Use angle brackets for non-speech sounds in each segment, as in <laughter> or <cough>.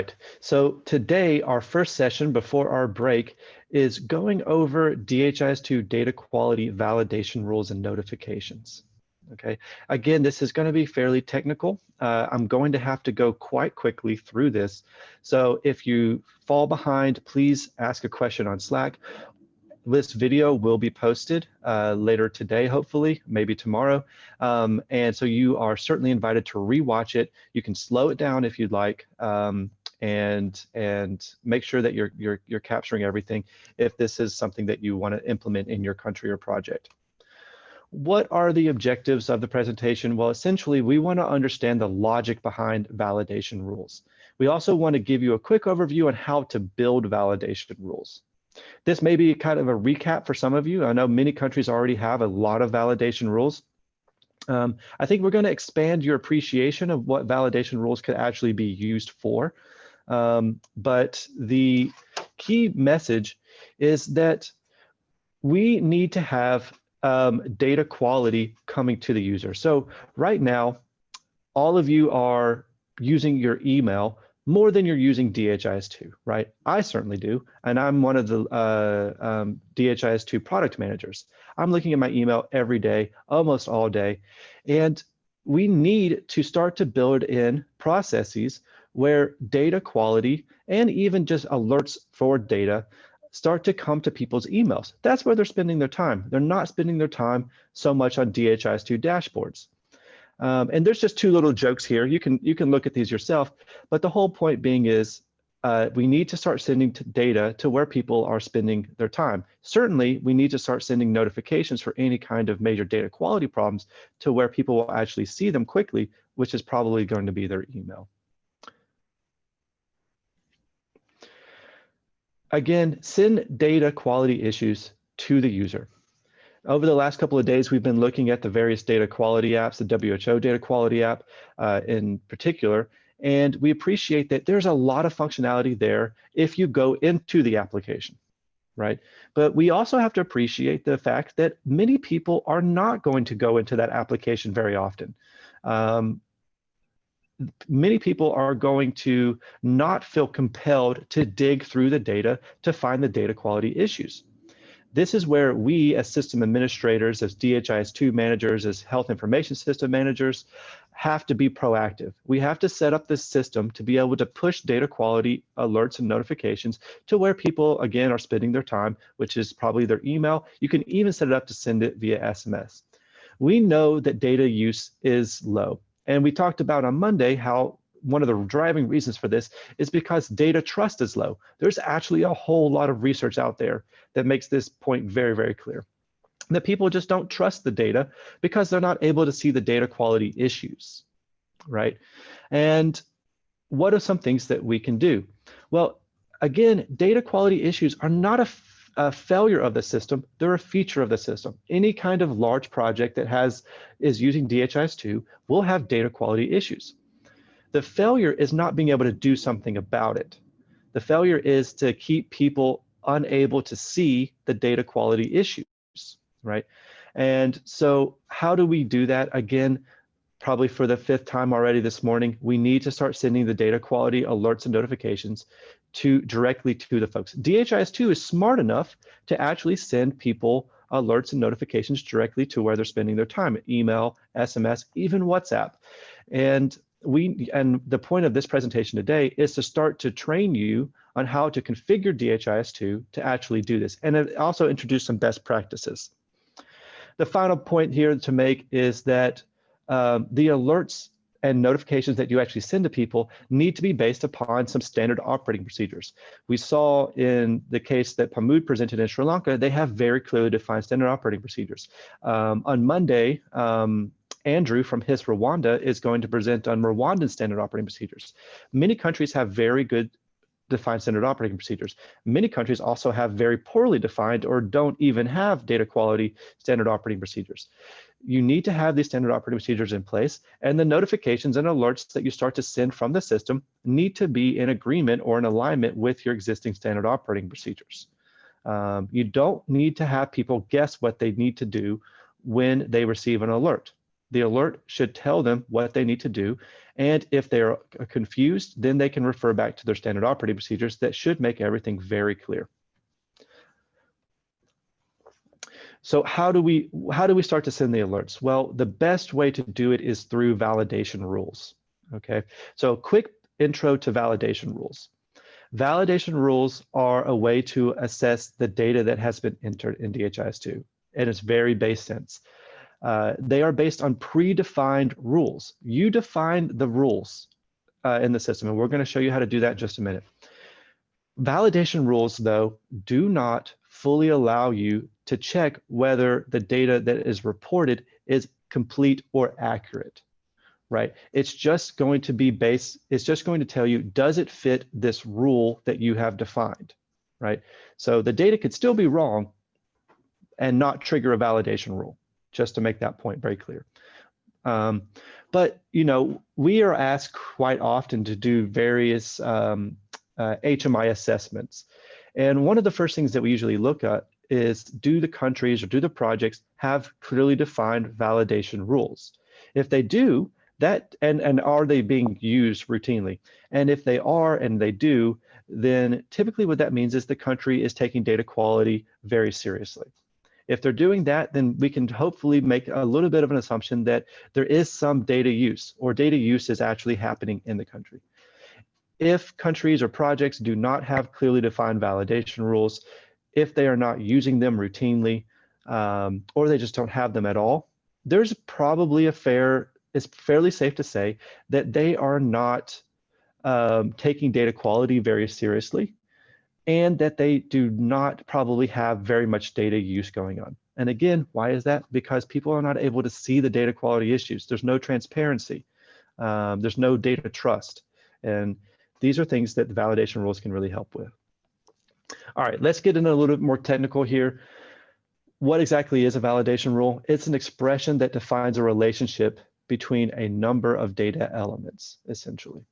right, so today our first session before our break is going over DHIS2 data quality validation rules and notifications. Okay, again, this is going to be fairly technical. Uh, I'm going to have to go quite quickly through this. So if you fall behind, please ask a question on Slack. This video will be posted uh, later today, hopefully, maybe tomorrow. Um, and so you are certainly invited to rewatch it. You can slow it down if you'd like. Um, and and make sure that you're you're you're capturing everything if this is something that you want to implement in your country or project. What are the objectives of the presentation? Well, essentially, we want to understand the logic behind validation rules. We also want to give you a quick overview on how to build validation rules. This may be kind of a recap for some of you. I know many countries already have a lot of validation rules. Um, I think we're going to expand your appreciation of what validation rules could actually be used for. Um, but the key message is that we need to have um, data quality coming to the user. So right now, all of you are using your email more than you're using DHIS2, right? I certainly do, and I'm one of the uh, um, DHIS2 product managers. I'm looking at my email every day, almost all day, and we need to start to build in processes where data quality and even just alerts for data start to come to people's emails. That's where they're spending their time. They're not spending their time so much on DHIS2 dashboards. Um, and there's just two little jokes here. You can you can look at these yourself, but the whole point being is uh, we need to start sending data to where people are spending their time. Certainly, we need to start sending notifications for any kind of major data quality problems to where people will actually see them quickly, which is probably going to be their email. Again, send data quality issues to the user. Over the last couple of days, we've been looking at the various data quality apps, the WHO data quality app uh, in particular, and we appreciate that there's a lot of functionality there if you go into the application, right? But we also have to appreciate the fact that many people are not going to go into that application very often. Um, many people are going to not feel compelled to dig through the data to find the data quality issues. This is where we as system administrators, as DHIS2 managers, as health information system managers, have to be proactive. We have to set up this system to be able to push data quality alerts and notifications to where people, again, are spending their time, which is probably their email. You can even set it up to send it via SMS. We know that data use is low. And we talked about on Monday how one of the driving reasons for this is because data trust is low. There's actually a whole lot of research out there that makes this point very, very clear. That people just don't trust the data because they're not able to see the data quality issues, right? And what are some things that we can do? Well, again, data quality issues are not a a failure of the system, they're a feature of the system. Any kind of large project that has is using DHIS2 will have data quality issues. The failure is not being able to do something about it. The failure is to keep people unable to see the data quality issues, right? And so how do we do that? Again, probably for the fifth time already this morning, we need to start sending the data quality alerts and notifications to directly to the folks. DHIS2 is smart enough to actually send people alerts and notifications directly to where they're spending their time, email, SMS, even WhatsApp. And we and the point of this presentation today is to start to train you on how to configure DHIS2 to actually do this and also introduce some best practices. The final point here to make is that um, the alerts and notifications that you actually send to people need to be based upon some standard operating procedures. We saw in the case that Pamud presented in Sri Lanka, they have very clearly defined standard operating procedures. Um, on Monday, um, Andrew from HIS Rwanda is going to present on Rwandan standard operating procedures. Many countries have very good defined standard operating procedures. Many countries also have very poorly defined or don't even have data quality standard operating procedures you need to have these standard operating procedures in place and the notifications and alerts that you start to send from the system need to be in agreement or in alignment with your existing standard operating procedures. Um, you don't need to have people guess what they need to do when they receive an alert. The alert should tell them what they need to do. And if they're confused, then they can refer back to their standard operating procedures that should make everything very clear. So how do we how do we start to send the alerts? Well, the best way to do it is through validation rules. Okay, so quick intro to validation rules. Validation rules are a way to assess the data that has been entered in DHIS2 in its very base sense. Uh, they are based on predefined rules. You define the rules uh, in the system, and we're going to show you how to do that in just a minute. Validation rules, though, do not fully allow you to check whether the data that is reported is complete or accurate right? It's just going to be based, it's just going to tell you, does it fit this rule that you have defined, right? So the data could still be wrong and not trigger a validation rule, just to make that point very clear. Um, but, you know, we are asked quite often to do various um, uh, HMI assessments. And one of the first things that we usually look at is do the countries or do the projects have clearly defined validation rules? If they do, that and and are they being used routinely? And if they are and they do then typically what that means is the country is taking data quality very seriously. If they're doing that then we can hopefully make a little bit of an assumption that there is some data use or data use is actually happening in the country. If countries or projects do not have clearly defined validation rules if they are not using them routinely um, or they just don't have them at all there's probably a fair it's fairly safe to say that they are not um, taking data quality very seriously and that they do not probably have very much data use going on. And again, why is that? Because people are not able to see the data quality issues. There's no transparency. Um, there's no data trust. And these are things that validation rules can really help with. All right, let's get into a little bit more technical here. What exactly is a validation rule? It's an expression that defines a relationship between a number of data elements, essentially.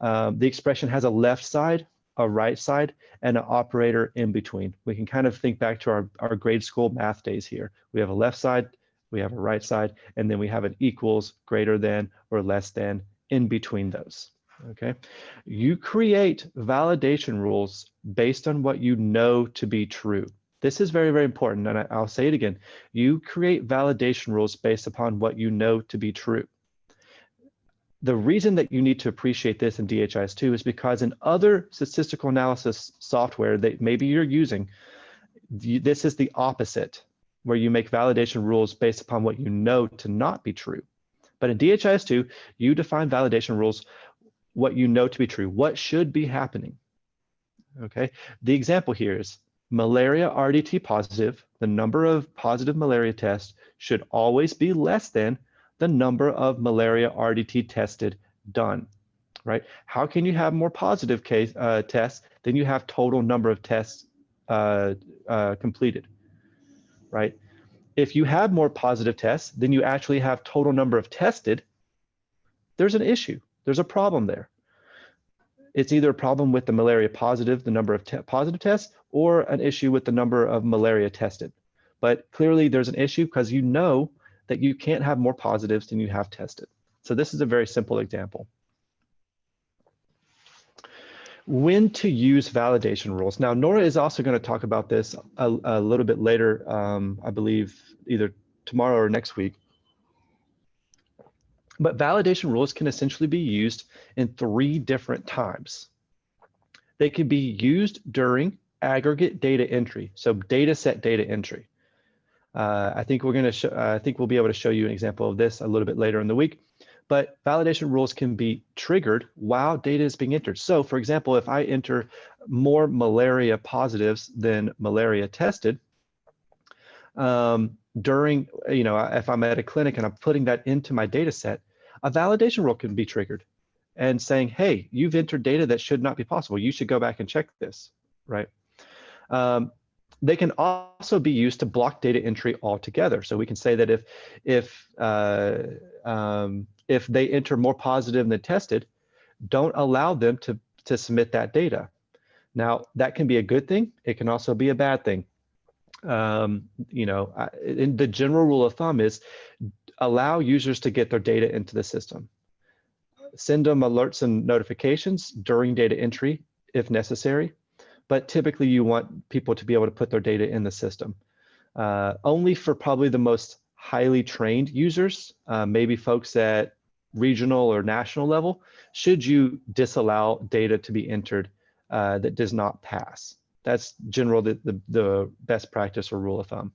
Um, the expression has a left side, a right side, and an operator in between. We can kind of think back to our, our grade school math days here. We have a left side, we have a right side, and then we have an equals, greater than, or less than in between those. Okay, you create validation rules based on what you know to be true. This is very, very important, and I, will say it again. You create validation rules based upon what you know to be true. The reason that you need to appreciate this in DHIS2 is because in other statistical analysis software that maybe you're using, this is the opposite, where you make validation rules based upon what you know to not be true. But in DHIS2, you define validation rules what you know to be true, what should be happening. Okay, the example here is malaria RDT positive, the number of positive malaria tests should always be less than the number of malaria RDT tested done, right? How can you have more positive case uh, tests than you have total number of tests uh, uh, completed, right? If you have more positive tests than you actually have total number of tested, there's an issue. There's a problem there it's either a problem with the malaria positive, the number of te positive tests, or an issue with the number of malaria tested. But clearly there's an issue because you know that you can't have more positives than you have tested. So this is a very simple example. When to use validation rules. Now, Nora is also going to talk about this a, a little bit later, um, I believe either tomorrow or next week. But validation rules can essentially be used in three different times. They can be used during aggregate data entry, so data set data entry. Uh, I think we're going to uh, I think we'll be able to show you an example of this a little bit later in the week. But validation rules can be triggered while data is being entered. So for example, if I enter more malaria positives than malaria tested, um, during, you know, if I'm at a clinic and I'm putting that into my data set, a validation rule can be triggered and saying, hey, you've entered data that should not be possible. You should go back and check this, right? Um, they can also be used to block data entry altogether. So we can say that if if uh, um, if they enter more positive than tested, don't allow them to to submit that data. Now that can be a good thing. It can also be a bad thing. Um, you know, in the general rule of thumb is allow users to get their data into the system. Send them alerts and notifications during data entry if necessary, but typically you want people to be able to put their data in the system. Uh, only for probably the most highly trained users, uh, maybe folks at regional or national level, should you disallow data to be entered uh, that does not pass. That's general the, the, the best practice or rule of thumb.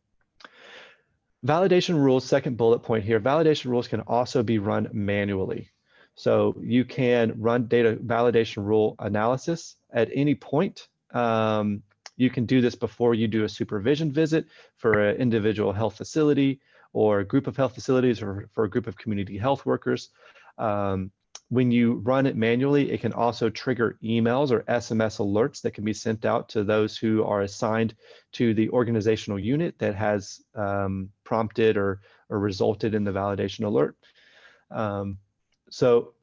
Validation rules, second bullet point here, validation rules can also be run manually. So you can run data validation rule analysis at any point. Um, you can do this before you do a supervision visit for an individual health facility or a group of health facilities or for a group of community health workers. Um, when you run it manually, it can also trigger emails or SMS alerts that can be sent out to those who are assigned to the organizational unit that has um, prompted or, or resulted in the validation alert. Um, so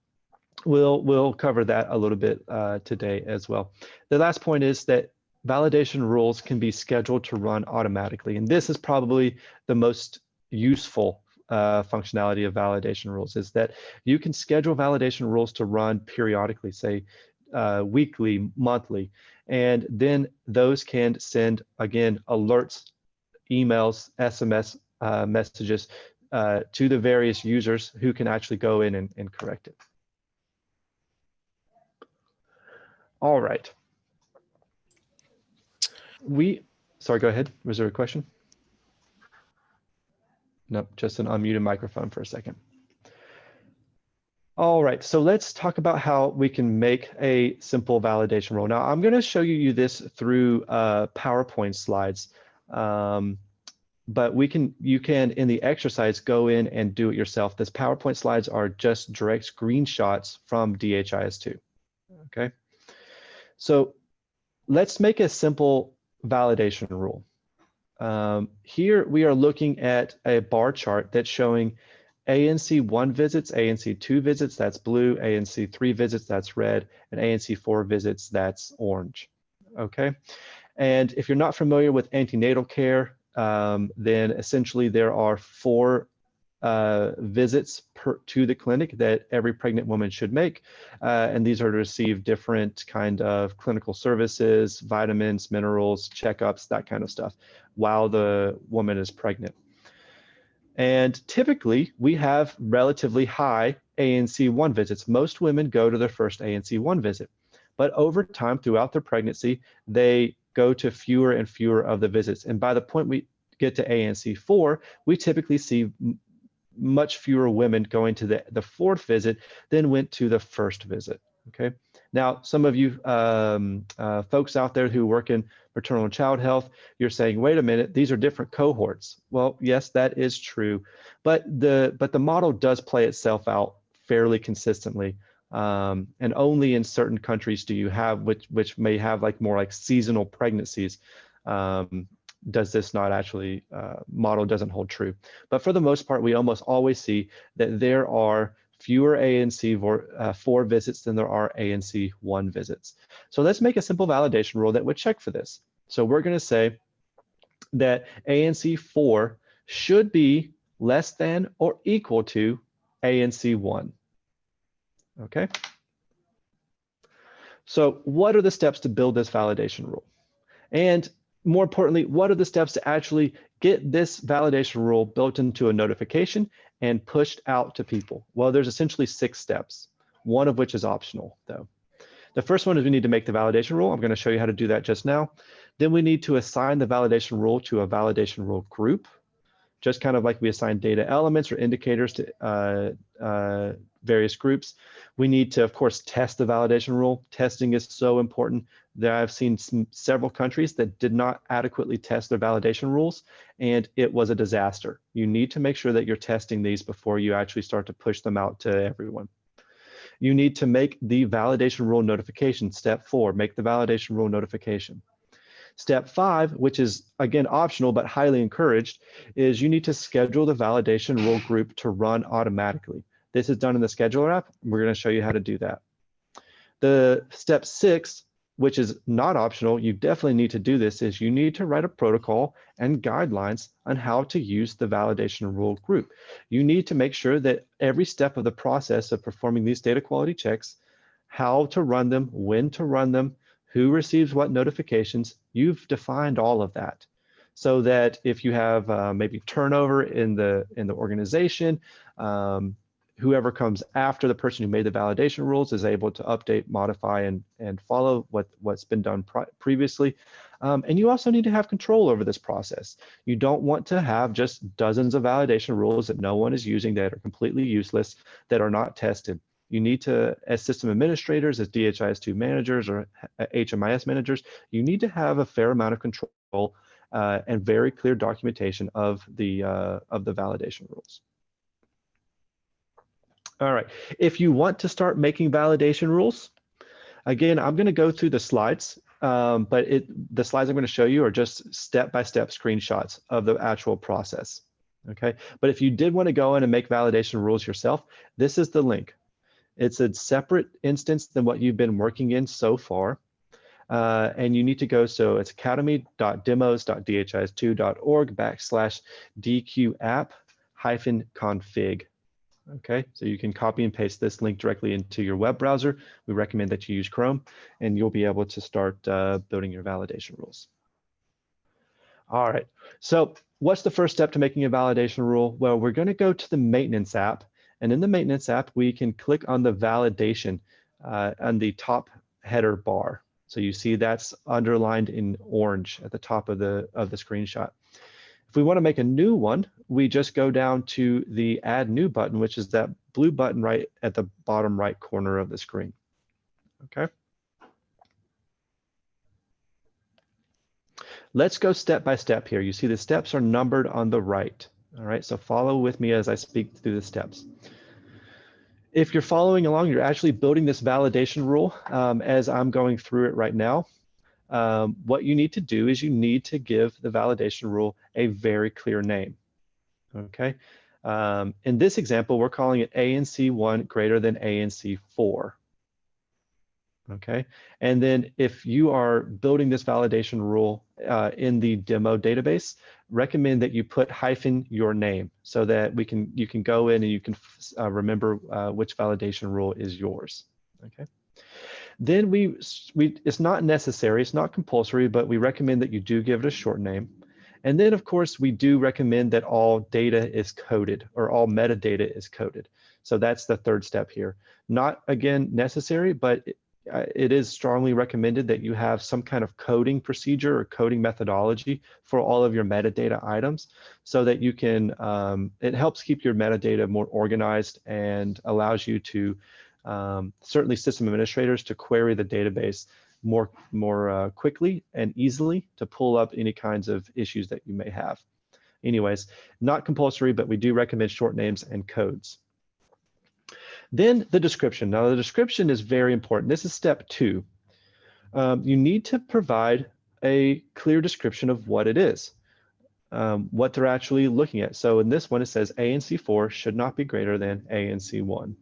we'll, we'll cover that a little bit uh, today as well. The last point is that validation rules can be scheduled to run automatically. And this is probably the most useful uh, functionality of validation rules is that you can schedule validation rules to run periodically, say uh, weekly, monthly, and then those can send, again, alerts, emails, SMS uh, messages uh, to the various users who can actually go in and, and correct it. All right. We, sorry, go ahead. Was there a question? Nope, just an unmuted microphone for a second. All right, so let's talk about how we can make a simple validation rule. Now, I'm going to show you this through uh, PowerPoint slides, um, but we can, you can, in the exercise, go in and do it yourself. This PowerPoint slides are just direct screenshots from DHIS2, okay? So let's make a simple validation rule. Um, here we are looking at a bar chart that's showing ANC 1 visits, ANC 2 visits, that's blue, ANC 3 visits, that's red, and ANC 4 visits, that's orange. Okay. And if you're not familiar with antenatal care, um, then essentially there are four uh, visits per, to the clinic that every pregnant woman should make. Uh, and these are to receive different kind of clinical services, vitamins, minerals, checkups, that kind of stuff while the woman is pregnant. And typically we have relatively high ANC1 visits. Most women go to their first ANC1 visit, but over time throughout their pregnancy, they go to fewer and fewer of the visits. And by the point we get to ANC4, we typically see much fewer women going to the, the fourth visit than went to the first visit, okay? Now, some of you um, uh, folks out there who work in maternal and child health, you're saying, wait a minute, these are different cohorts. Well, yes, that is true, but the, but the model does play itself out fairly consistently. Um, and only in certain countries do you have, which, which may have like more like seasonal pregnancies, um, does this not actually uh, model doesn't hold true. But for the most part, we almost always see that there are fewer ANC uh, 4 visits than there are ANC 1 visits. So let's make a simple validation rule that would check for this. So we're going to say that ANC 4 should be less than or equal to ANC 1. Okay. So what are the steps to build this validation rule? And more importantly, what are the steps to actually get this validation rule built into a notification and pushed out to people? Well, there's essentially six steps, one of which is optional though. The first one is we need to make the validation rule. I'm going to show you how to do that just now. Then we need to assign the validation rule to a validation rule group, just kind of like we assign data elements or indicators to uh, uh, various groups. We need to, of course, test the validation rule. Testing is so important that I've seen some, several countries that did not adequately test their validation rules, and it was a disaster. You need to make sure that you're testing these before you actually start to push them out to everyone. You need to make the validation rule notification, step four, make the validation rule notification. Step five, which is again optional but highly encouraged, is you need to schedule the validation rule group to run automatically. This is done in the scheduler app. We're going to show you how to do that. The step six which is not optional, you definitely need to do this, is you need to write a protocol and guidelines on how to use the validation rule group. You need to make sure that every step of the process of performing these data quality checks, how to run them, when to run them, who receives what notifications, you've defined all of that so that if you have uh, maybe turnover in the in the organization, um, whoever comes after the person who made the validation rules is able to update, modify, and, and follow what, what's been done previously. Um, and you also need to have control over this process. You don't want to have just dozens of validation rules that no one is using that are completely useless, that are not tested. You need to, as system administrators, as DHIS2 managers or HMIS managers, you need to have a fair amount of control uh, and very clear documentation of the, uh, of the validation rules. All right, if you want to start making validation rules, again, I'm gonna go through the slides, um, but it, the slides I'm gonna show you are just step-by-step -step screenshots of the actual process, okay? But if you did wanna go in and make validation rules yourself, this is the link. It's a separate instance than what you've been working in so far. Uh, and you need to go, so it's academy.demos.dhis2.org backslash dq app hyphen config. Okay, so you can copy and paste this link directly into your web browser. We recommend that you use Chrome and you'll be able to start uh, building your validation rules. All right, so what's the first step to making a validation rule? Well, we're gonna go to the maintenance app and in the maintenance app, we can click on the validation uh, on the top header bar. So you see that's underlined in orange at the top of the, of the screenshot. If we want to make a new one, we just go down to the add new button, which is that blue button right at the bottom right corner of the screen. Okay. Let's go step by step here. You see the steps are numbered on the right. All right, so follow with me as I speak through the steps. If you're following along, you're actually building this validation rule um, as I'm going through it right now um, what you need to do is you need to give the validation rule a very clear name. Okay. Um, in this example, we're calling it ANC1 greater than ANC4. Okay. And then if you are building this validation rule uh, in the demo database, recommend that you put hyphen your name so that we can you can go in and you can uh, remember uh, which validation rule is yours. Okay. Then we, we, it's not necessary, it's not compulsory, but we recommend that you do give it a short name. And then of course, we do recommend that all data is coded or all metadata is coded. So that's the third step here. Not again necessary, but it, uh, is strongly recommended that you have some kind of coding procedure or coding methodology for all of your metadata items so that you can, um, it helps keep your metadata more organized and allows you to um, certainly system administrators to query the database more, more uh, quickly and easily to pull up any kinds of issues that you may have. Anyways, not compulsory, but we do recommend short names and codes. Then the description. Now the description is very important. This is step two. Um, you need to provide a clear description of what it is, um, what they're actually looking at. So in this one, it says ANC4 should not be greater than ANC1.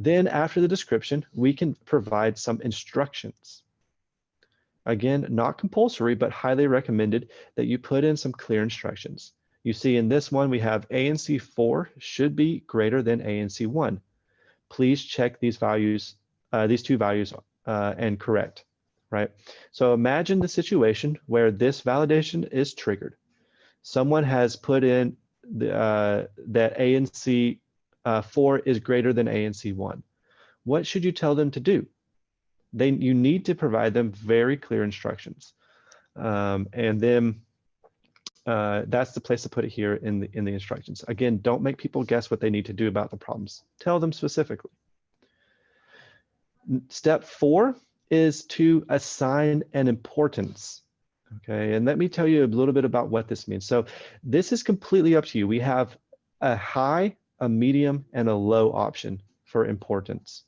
Then after the description, we can provide some instructions. Again, not compulsory, but highly recommended that you put in some clear instructions. You see in this one, we have ANC4 should be greater than ANC1. Please check these values, uh, these two values uh, and correct, right? So imagine the situation where this validation is triggered. Someone has put in the, uh, that ANC uh, 4 is greater than ANC 1. What should you tell them to do? They, you need to provide them very clear instructions. Um, and then uh, that's the place to put it here in the, in the instructions. Again, don't make people guess what they need to do about the problems. Tell them specifically. Step four is to assign an importance. Okay, and let me tell you a little bit about what this means. So this is completely up to you. We have a high a medium, and a low option for importance.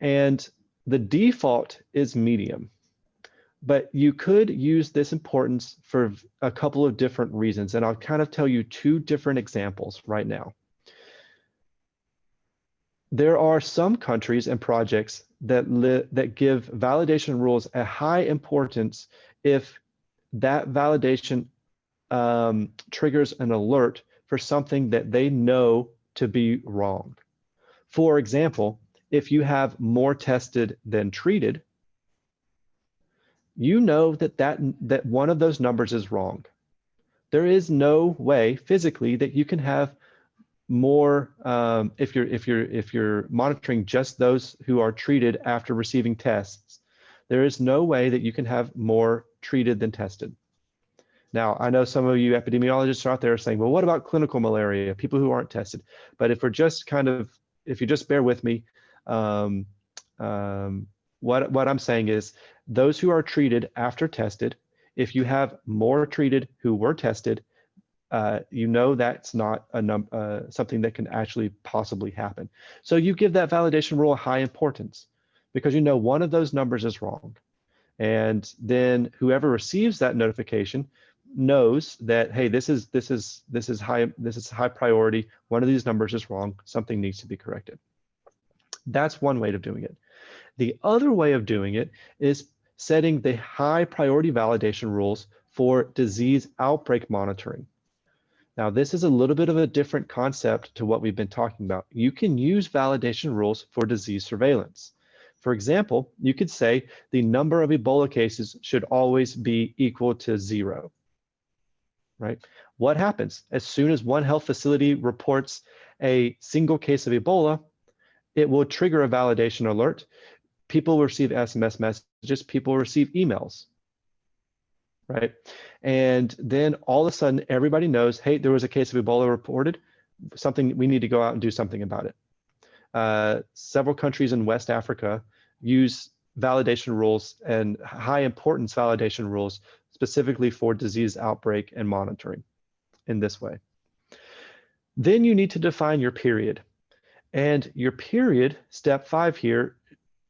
And the default is medium, but you could use this importance for a couple of different reasons. And I'll kind of tell you two different examples right now. There are some countries and projects that, that give validation rules a high importance if that validation um, triggers an alert for something that they know to be wrong. For example, if you have more tested than treated, you know that, that, that one of those numbers is wrong. There is no way physically that you can have more um, if you're if you're if you're monitoring just those who are treated after receiving tests there is no way that you can have more treated than tested now i know some of you epidemiologists are out there saying well what about clinical malaria people who aren't tested but if we're just kind of if you just bear with me um, um, what what i'm saying is those who are treated after tested if you have more treated who were tested uh, you know that's not a num uh, something that can actually possibly happen. So you give that validation rule high importance because you know one of those numbers is wrong. And then whoever receives that notification knows that, hey, this is this is this is high this is high priority. One of these numbers is wrong. Something needs to be corrected. That's one way of doing it. The other way of doing it is setting the high priority validation rules for disease outbreak monitoring. Now, this is a little bit of a different concept to what we've been talking about. You can use validation rules for disease surveillance. For example, you could say the number of Ebola cases should always be equal to zero, right? What happens? As soon as one health facility reports a single case of Ebola, it will trigger a validation alert. People receive SMS messages, people receive emails right? And then all of a sudden, everybody knows, hey, there was a case of Ebola reported, something we need to go out and do something about it. Uh, several countries in West Africa use validation rules and high importance validation rules specifically for disease outbreak and monitoring in this way. Then you need to define your period. And your period, step five here,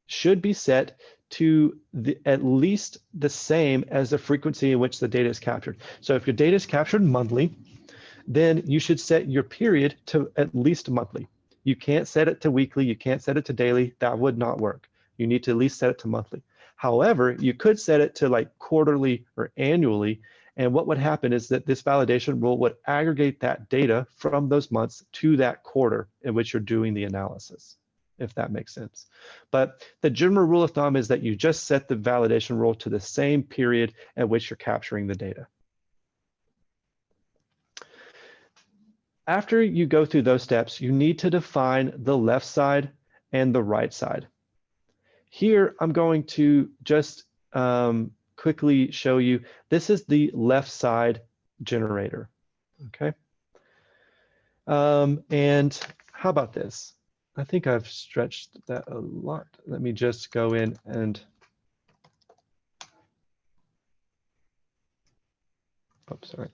should be set to the, at least the same as the frequency in which the data is captured. So if your data is captured monthly, then you should set your period to at least monthly. You can't set it to weekly, you can't set it to daily, that would not work. You need to at least set it to monthly. However, you could set it to like quarterly or annually, and what would happen is that this validation rule would aggregate that data from those months to that quarter in which you're doing the analysis if that makes sense. But the general rule of thumb is that you just set the validation rule to the same period at which you're capturing the data. After you go through those steps, you need to define the left side and the right side. Here, I'm going to just um, quickly show you, this is the left side generator, okay? Um, and how about this? I think I've stretched that a lot. Let me just go in and oops, sorry.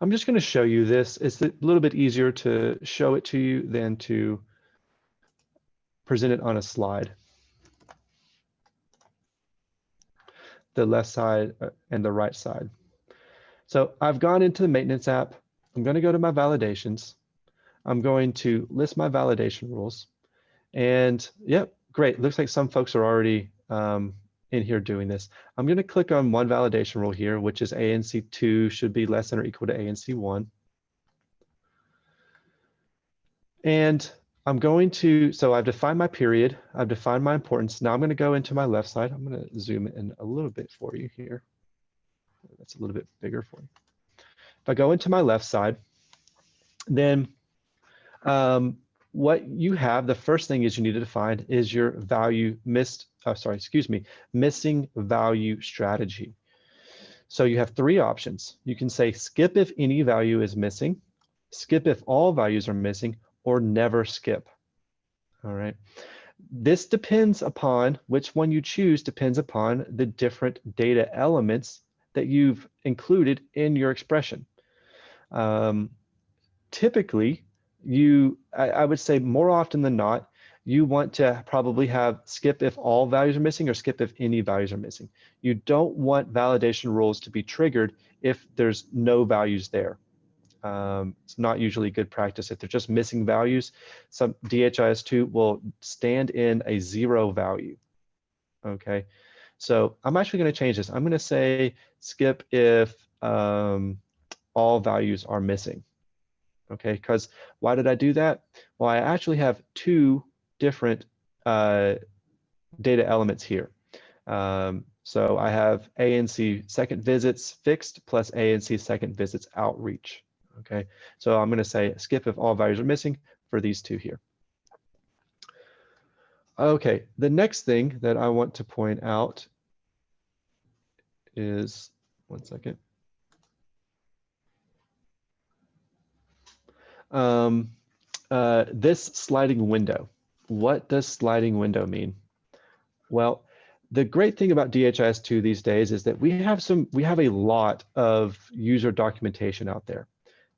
I'm just going to show you this. It's a little bit easier to show it to you than to present it on a slide. The left side uh, and the right side. So I've gone into the maintenance app. I'm going to go to my validations. I'm going to list my validation rules. And yep, great. Looks like some folks are already um, in here doing this. I'm going to click on one validation rule here, which is ANC2 should be less than or equal to ANC1. And I'm going to, so I've defined my period. I've defined my importance. Now I'm going to go into my left side. I'm going to zoom in a little bit for you here. That's a little bit bigger for you. If I go into my left side, then um, what you have, the first thing is you need to define is your value missed, oh, sorry, excuse me, missing value strategy. So you have three options. You can say skip if any value is missing, skip if all values are missing, or never skip. All right. This depends upon which one you choose depends upon the different data elements that you've included in your expression. Um, typically, you, I, I would say more often than not, you want to probably have skip if all values are missing or skip if any values are missing. You don't want validation rules to be triggered if there's no values there. Um, it's not usually good practice. If they're just missing values, some DHIS2 will stand in a zero value. Okay, so I'm actually going to change this. I'm going to say skip if um, all values are missing. Okay, because why did I do that? Well, I actually have two different uh, data elements here. Um, so I have ANC second visits fixed plus ANC second visits outreach. Okay, so I'm going to say skip if all values are missing for these two here. Okay, the next thing that I want to point out is, one second. Um, uh, this sliding window. What does sliding window mean? Well, the great thing about DHIS2 these days is that we have some, we have a lot of user documentation out there.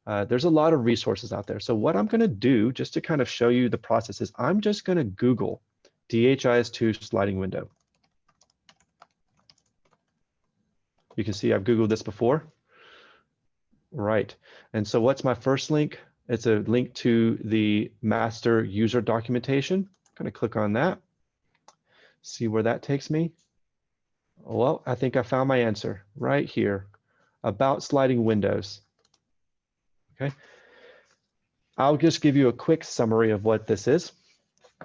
Uh, there's a lot of resources out there. So what I'm going to do, just to kind of show you the process, is I'm just going to Google DHIS2 sliding window. You can see I've Googled this before. Right. And so what's my first link? It's a link to the master user documentation. I'm going to click on that. See where that takes me. Well, I think I found my answer right here about sliding windows. Okay. I'll just give you a quick summary of what this is.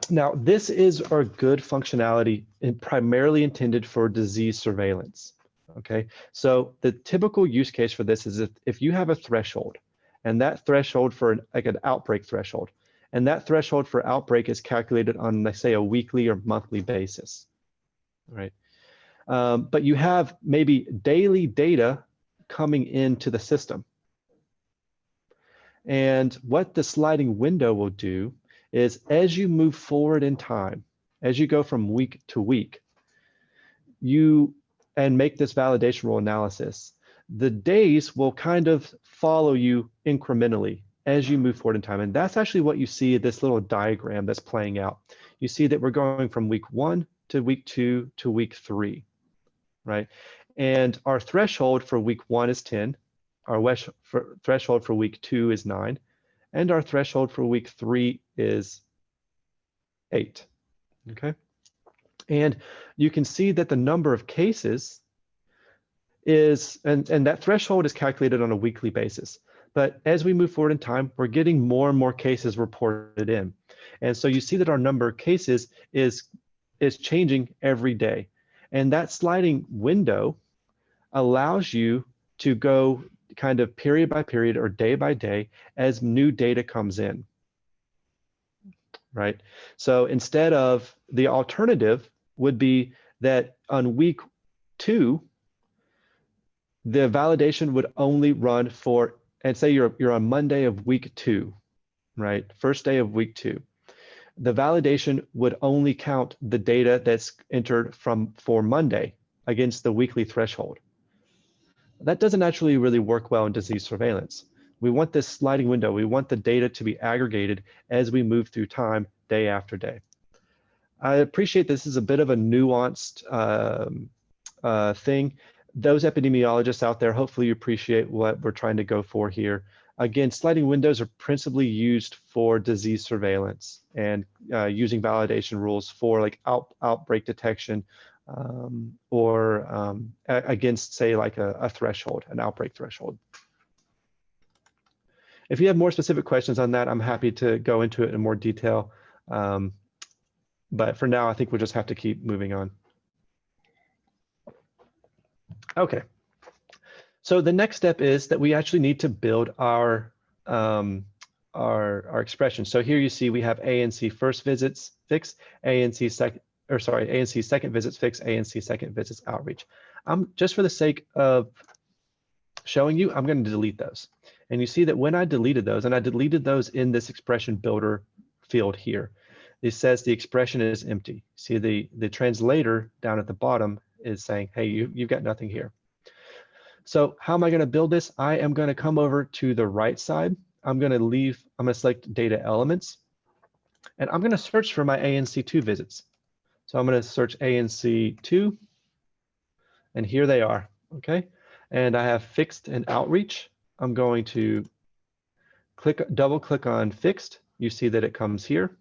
Now, this is our good functionality and primarily intended for disease surveillance. Okay, so the typical use case for this is if, if you have a threshold and that threshold for an, like an outbreak threshold, and that threshold for outbreak is calculated on, let's say, a weekly or monthly basis, right? Um, but you have maybe daily data coming into the system. And what the sliding window will do is as you move forward in time, as you go from week to week, you and make this validation rule analysis, the days will kind of follow you incrementally as you move forward in time. And that's actually what you see this little diagram that's playing out. You see that we're going from week one to week two to week three, right? And our threshold for week one is 10. Our threshold for week two is nine. And our threshold for week three is eight, okay? And you can see that the number of cases is, and, and that threshold is calculated on a weekly basis. But as we move forward in time, we're getting more and more cases reported in. And so you see that our number of cases is, is changing every day. And that sliding window allows you to go kind of period by period or day by day as new data comes in. Right. So instead of the alternative would be that on week two, the validation would only run for, and say you're, you're on Monday of week two, right? First day of week two. The validation would only count the data that's entered from for Monday against the weekly threshold. That doesn't actually really work well in disease surveillance. We want this sliding window. We want the data to be aggregated as we move through time, day after day. I appreciate this is a bit of a nuanced um, uh, thing. Those epidemiologists out there, hopefully you appreciate what we're trying to go for here. Again, sliding windows are principally used for disease surveillance and uh, using validation rules for like out, outbreak detection um, or um, against, say, like a, a threshold, an outbreak threshold. If you have more specific questions on that, I'm happy to go into it in more detail. Um, but for now, I think we'll just have to keep moving on. Okay. So the next step is that we actually need to build our um, our, our expression. So here you see we have ANC first visits fixed, ANC second, or sorry, ANC second visits fixed, ANC second visits outreach. Um, just for the sake of showing you, I'm going to delete those. And you see that when I deleted those, and I deleted those in this expression builder field here, it says the expression is empty. See the, the translator down at the bottom is saying, hey, you, you've got nothing here. So how am I gonna build this? I am gonna come over to the right side. I'm gonna leave, I'm gonna select data elements and I'm gonna search for my ANC2 visits. So I'm gonna search ANC2 and here they are, okay? And I have fixed and outreach. I'm going to click, double click on fixed, you see that it comes here.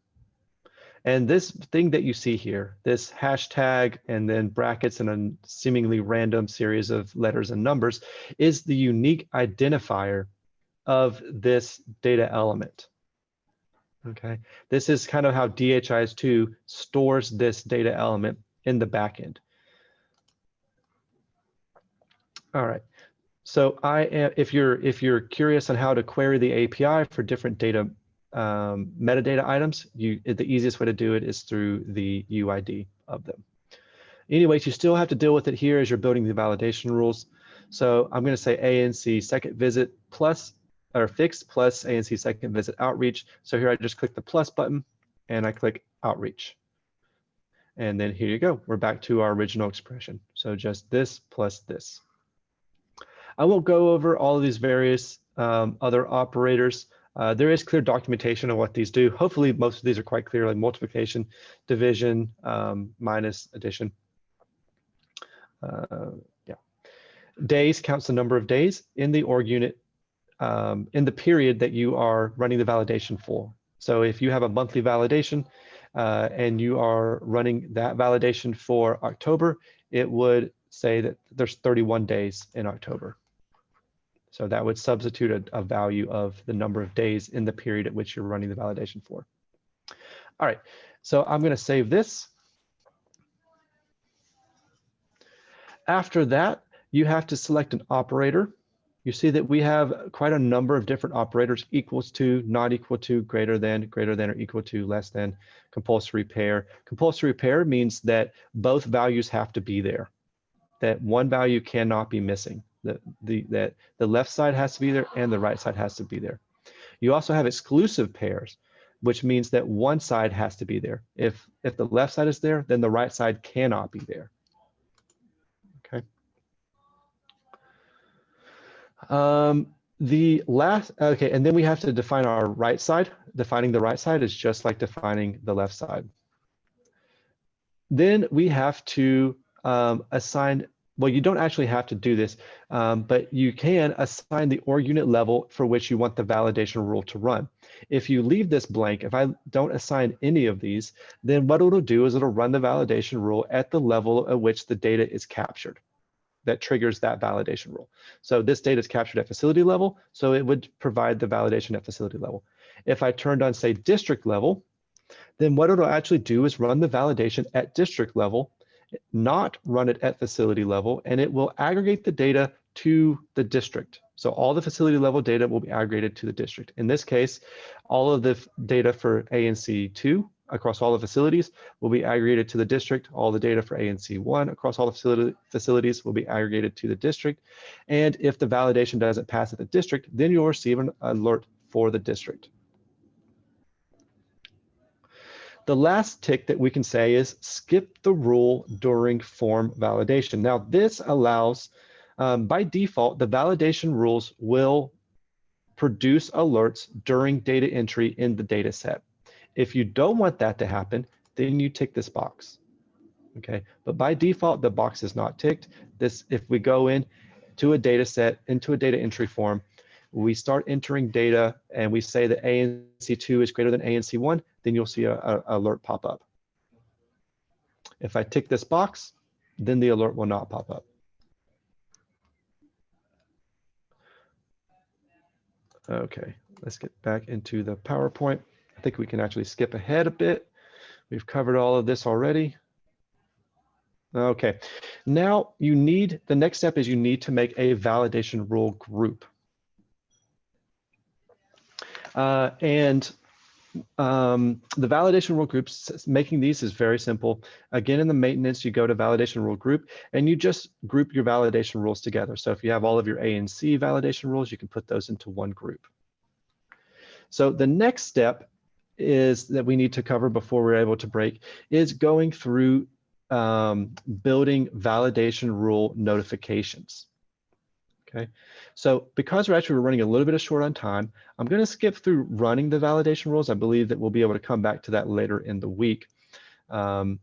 And this thing that you see here, this hashtag and then brackets and a seemingly random series of letters and numbers is the unique identifier of this data element. Okay, this is kind of how DHIS2 stores this data element in the backend. All right, so I am, if you're if you're curious on how to query the API for different data um, metadata items, you the easiest way to do it is through the UID of them. Anyways, you still have to deal with it here as you're building the validation rules. So I'm going to say ANC second visit plus or fixed plus ANC second visit outreach. So here I just click the plus button and I click outreach. And then here you go. We're back to our original expression. So just this plus this. I won't go over all of these various um, other operators. Uh, there is clear documentation of what these do. Hopefully most of these are quite clear, like multiplication, division, um, minus, addition. Uh, yeah. Days counts the number of days in the org unit um, in the period that you are running the validation for. So if you have a monthly validation uh, and you are running that validation for October, it would say that there's 31 days in October. So that would substitute a, a, value of the number of days in the period at which you're running the validation for. All right, so I'm gonna save this. After that, you have to select an operator. You see that we have quite a number of different operators, equals to, not equal to, greater than, greater than or equal to, less than, compulsory pair. Compulsory pair means that both values have to be there, that one value cannot be missing the, the, that the left side has to be there and the right side has to be there. You also have exclusive pairs, which means that one side has to be there. If, if the left side is there, then the right side cannot be there. Okay. Um, the last, okay, and then we have to define our right side. Defining the right side is just like defining the left side. Then we have to um, assign well, you don't actually have to do this, um, but you can assign the org unit level for which you want the validation rule to run. If you leave this blank, if I don't assign any of these, then what it'll do is it'll run the validation rule at the level at which the data is captured that triggers that validation rule. So this data is captured at facility level, so it would provide the validation at facility level. If I turned on, say, district level, then what it'll actually do is run the validation at district level not run it at facility level, and it will aggregate the data to the district. So all the facility level data will be aggregated to the district. In this case, all of the data for ANC2 across all the facilities will be aggregated to the district. All the data for ANC1 across all the facility, facilities will be aggregated to the district. And if the validation doesn't pass at the district, then you'll receive an alert for the district. The last tick that we can say is skip the rule during form validation. Now this allows, um, by default, the validation rules will produce alerts during data entry in the data set. If you don't want that to happen, then you tick this box. Okay, but by default, the box is not ticked. This, if we go in to a data set, into a data entry form, we start entering data and we say that ANC2 is greater than ANC1, then you'll see a, a, alert pop up. If I tick this box, then the alert will not pop up. Okay, let's get back into the PowerPoint. I think we can actually skip ahead a bit. We've covered all of this already. Okay, now you need, the next step is you need to make a validation rule group. Uh, and um, the validation rule groups, making these is very simple. Again, in the maintenance, you go to validation rule group and you just group your validation rules together. So if you have all of your ANC validation rules, you can put those into one group. So the next step is that we need to cover before we're able to break is going through um, building validation rule notifications. Okay, so because we're actually running a little bit of short on time, I'm going to skip through running the validation rules. I believe that we'll be able to come back to that later in the week. Um,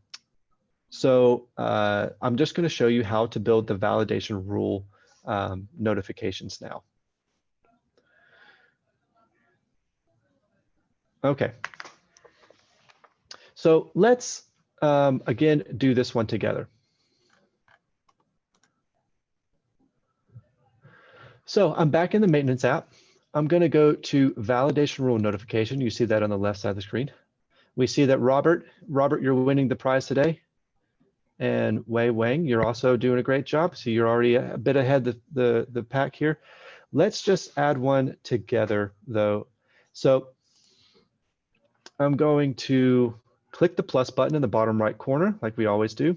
so uh, I'm just going to show you how to build the validation rule um, notifications now. Okay. So let's, um, again, do this one together. So I'm back in the maintenance app. I'm going to go to validation rule notification. You see that on the left side of the screen. We see that Robert, Robert, you're winning the prize today. And Wei Wang, you're also doing a great job. So you're already a bit ahead the, the, the pack here. Let's just add one together though. So I'm going to click the plus button in the bottom right corner like we always do.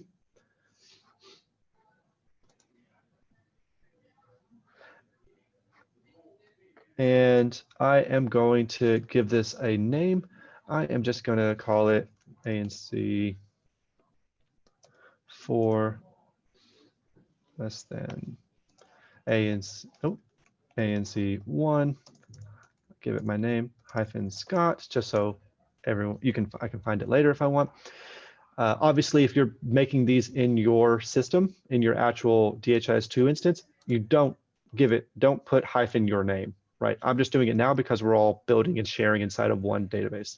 And I am going to give this a name. I am just going to call it ANC 4 less than ANC, oh, ANC 1. Give it my name, hyphen Scott, just so everyone, you can, I can find it later if I want. Uh, obviously, if you're making these in your system, in your actual DHIS2 instance, you don't give it, don't put hyphen your name right? I'm just doing it now because we're all building and sharing inside of one database.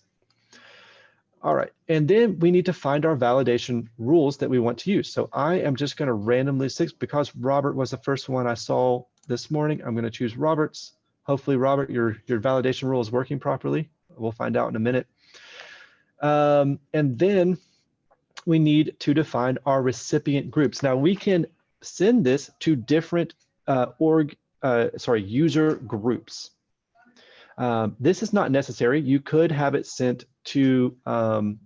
All right, and then we need to find our validation rules that we want to use. So I am just gonna randomly six because Robert was the first one I saw this morning. I'm gonna choose Robert's. Hopefully, Robert, your, your validation rule is working properly. We'll find out in a minute. Um, and then we need to define our recipient groups. Now we can send this to different uh, org uh, sorry, user groups. Um, this is not necessary. You could have it sent to um,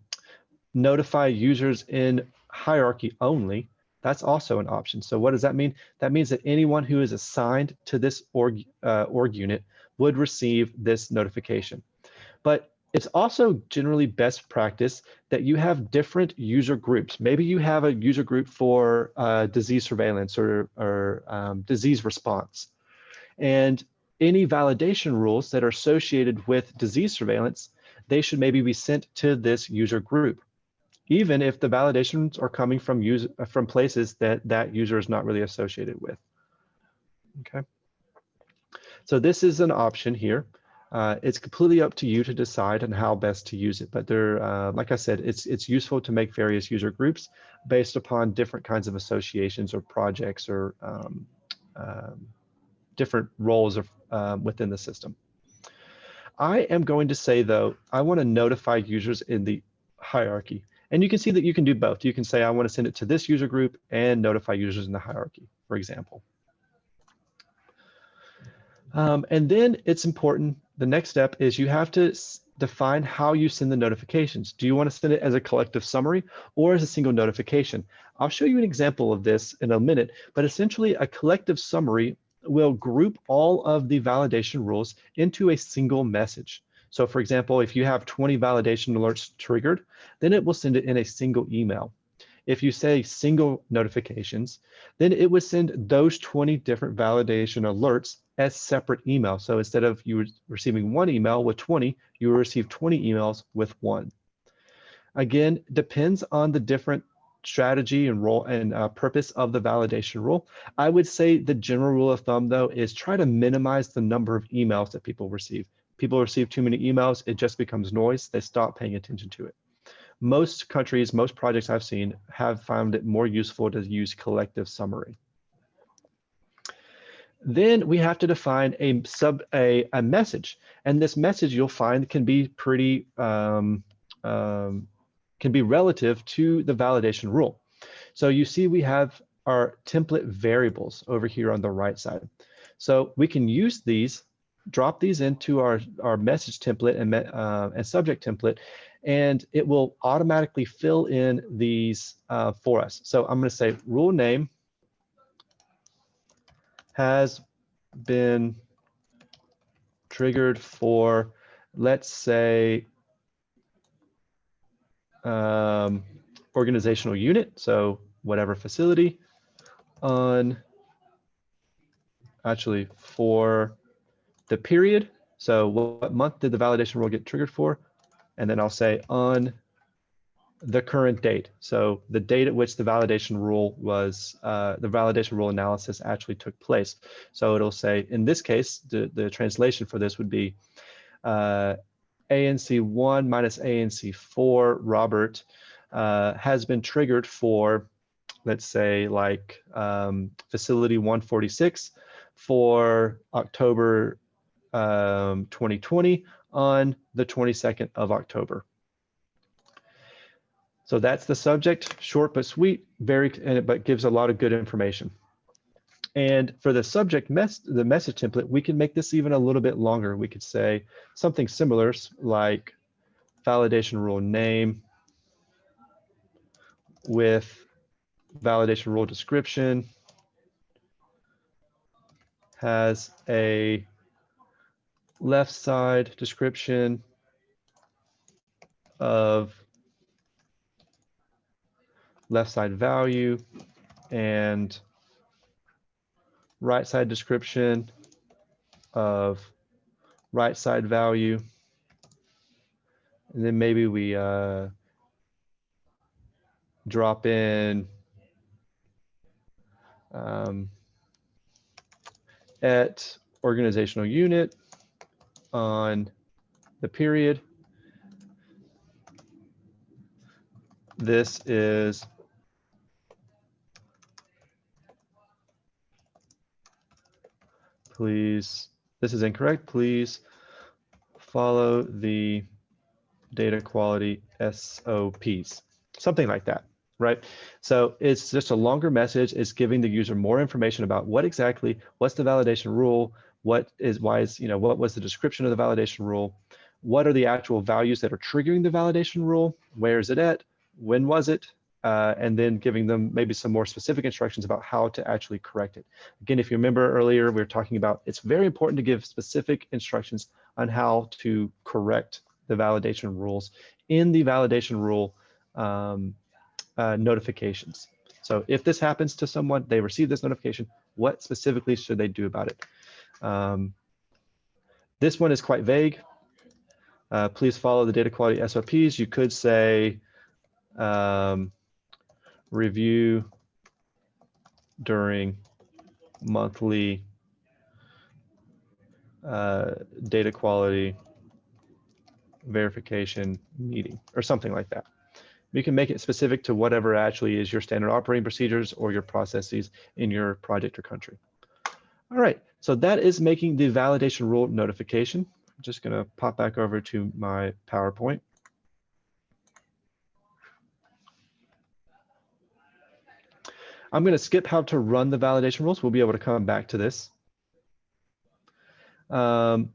notify users in hierarchy only. That's also an option. So what does that mean? That means that anyone who is assigned to this org, uh, org unit would receive this notification. But it's also generally best practice that you have different user groups. Maybe you have a user group for uh, disease surveillance or, or um, disease response. And any validation rules that are associated with disease surveillance, they should maybe be sent to this user group, even if the validations are coming from user, from places that that user is not really associated with. Okay. So this is an option here. Uh, it's completely up to you to decide on how best to use it. But there, uh, like I said, it's it's useful to make various user groups based upon different kinds of associations or projects or um, different roles of, um, within the system. I am going to say though, I want to notify users in the hierarchy. And you can see that you can do both. You can say, I want to send it to this user group and notify users in the hierarchy, for example. Um, and then it's important, the next step is you have to define how you send the notifications. Do you want to send it as a collective summary or as a single notification? I'll show you an example of this in a minute, but essentially a collective summary will group all of the validation rules into a single message. So for example, if you have 20 validation alerts triggered, then it will send it in a single email. If you say single notifications, then it would send those 20 different validation alerts as separate emails. So instead of you receiving one email with 20, you will receive 20 emails with one. Again, depends on the different strategy and role and uh, purpose of the validation rule. I would say the general rule of thumb though is try to minimize the number of emails that people receive. People receive too many emails, it just becomes noise. They stop paying attention to it. Most countries, most projects I've seen have found it more useful to use collective summary. Then we have to define a sub a, a message, and this message you'll find can be pretty um, um, can be relative to the validation rule. So you see we have our template variables over here on the right side. So we can use these, drop these into our, our message template and, uh, and subject template, and it will automatically fill in these uh, for us. So I'm going to say rule name has been triggered for, let's say, um, organizational unit, so whatever facility, on actually for the period. So what month did the validation rule get triggered for? And then I'll say on the current date. So the date at which the validation rule was, uh, the validation rule analysis actually took place. So it'll say, in this case, the, the translation for this would be uh, ANC1 minus ANC4, Robert, uh, has been triggered for, let's say, like um, facility 146 for October um, 2020 on the 22nd of October. So that's the subject, short but sweet, very, but gives a lot of good information. And for the subject mess, the message template, we can make this even a little bit longer. We could say something similar like validation rule name with validation rule description has a left side description of left side value and right side description of right side value. And then maybe we uh, drop in um, at organizational unit on the period. This is please, this is incorrect, please follow the data quality SOPs, something like that, right? So it's just a longer message. It's giving the user more information about what exactly, what's the validation rule, what is, why is, you know, what was the description of the validation rule, what are the actual values that are triggering the validation rule, where is it at, when was it, uh, and then giving them maybe some more specific instructions about how to actually correct it. Again, if you remember earlier, we were talking about it's very important to give specific instructions on how to correct the validation rules in the validation rule um, uh, notifications. So if this happens to someone, they receive this notification, what specifically should they do about it? Um, this one is quite vague. Uh, please follow the data quality SOPs. You could say, um, review during monthly uh, data quality verification meeting or something like that. You can make it specific to whatever actually is your standard operating procedures or your processes in your project or country. All right, so that is making the validation rule notification. I'm just gonna pop back over to my PowerPoint. I'm going to skip how to run the validation rules. We'll be able to come back to this. Um,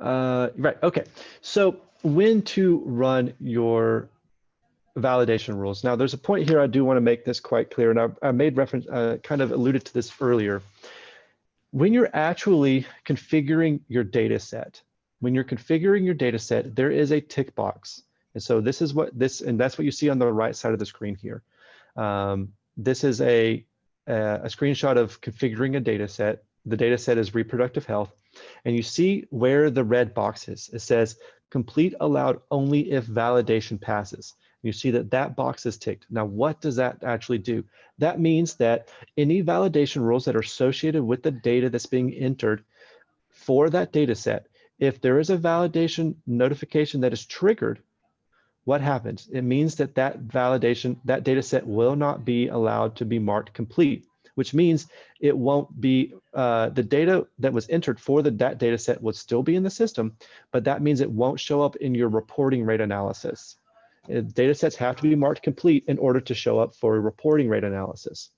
uh, right, okay. So when to run your validation rules. Now there's a point here I do want to make this quite clear, and I, I made reference, uh, kind of alluded to this earlier when you're actually configuring your data set, when you're configuring your data set, there is a tick box. And so this is what this, and that's what you see on the right side of the screen here. Um, this is a, a, a screenshot of configuring a data set. The data set is reproductive health. And you see where the red box is. It says complete allowed only if validation passes. You see that that box is ticked. Now, what does that actually do? That means that any validation rules that are associated with the data that's being entered for that data set, if there is a validation notification that is triggered, what happens? It means that that validation, that data set will not be allowed to be marked complete, which means it won't be, uh, the data that was entered for the, that data set would still be in the system, but that means it won't show up in your reporting rate analysis. Uh, data sets have to be marked complete in order to show up for a reporting rate analysis.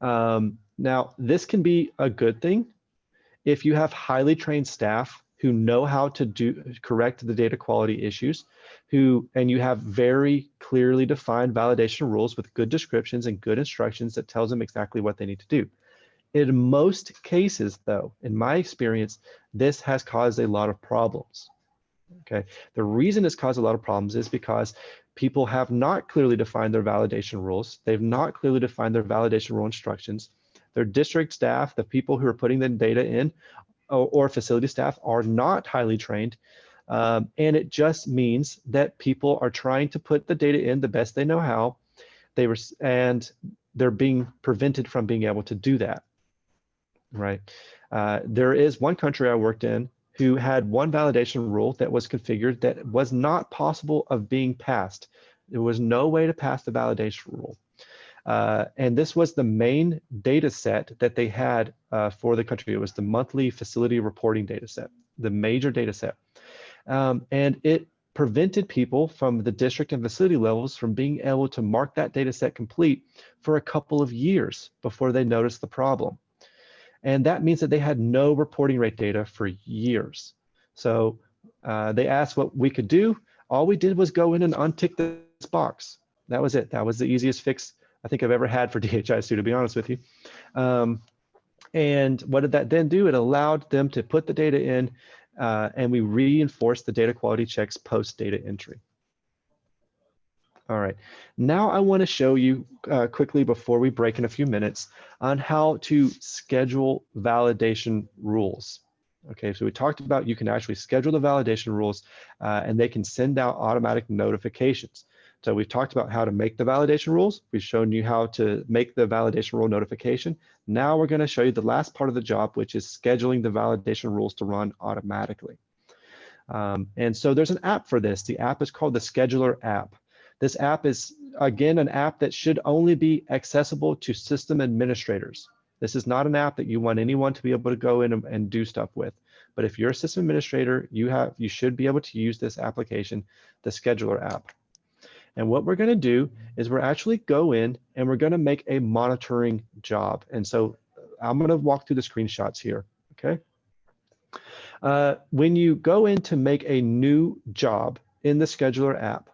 Um, now, this can be a good thing if you have highly trained staff who know how to do correct the data quality issues, who and you have very clearly defined validation rules with good descriptions and good instructions that tells them exactly what they need to do. In most cases, though, in my experience, this has caused a lot of problems. Okay, the reason it's caused a lot of problems is because people have not clearly defined their validation rules. They've not clearly defined their validation rule instructions. Their district staff, the people who are putting the data in, or, or facility staff are not highly trained. Um, and it just means that people are trying to put the data in the best they know how. they were, and they're being prevented from being able to do that, right? Uh, there is one country I worked in who had one validation rule that was configured that was not possible of being passed. There was no way to pass the validation rule. Uh, and this was the main data set that they had uh, for the country. It was the monthly facility reporting data set, the major data set. Um, and it prevented people from the district and facility levels from being able to mark that data set complete for a couple of years before they noticed the problem. And that means that they had no reporting rate data for years. So uh, they asked what we could do. All we did was go in and untick this box. That was it. That was the easiest fix I think I've ever had for <laughs> DHIS2, to be honest with you. Um, and what did that then do? It allowed them to put the data in uh, and we reinforced the data quality checks post data entry. All right, now I want to show you uh, quickly before we break in a few minutes on how to schedule validation rules. Okay, so we talked about you can actually schedule the validation rules uh, and they can send out automatic notifications. So we've talked about how to make the validation rules. We've shown you how to make the validation rule notification. Now we're going to show you the last part of the job, which is scheduling the validation rules to run automatically. Um, and so there's an app for this. The app is called the Scheduler app. This app is, again, an app that should only be accessible to system administrators. This is not an app that you want anyone to be able to go in and, and do stuff with. But if you're a system administrator, you have you should be able to use this application, the Scheduler app. And what we're going to do is we're actually go in and we're going to make a monitoring job. And so I'm going to walk through the screenshots here. Okay. Uh, when you go in to make a new job in the scheduler app,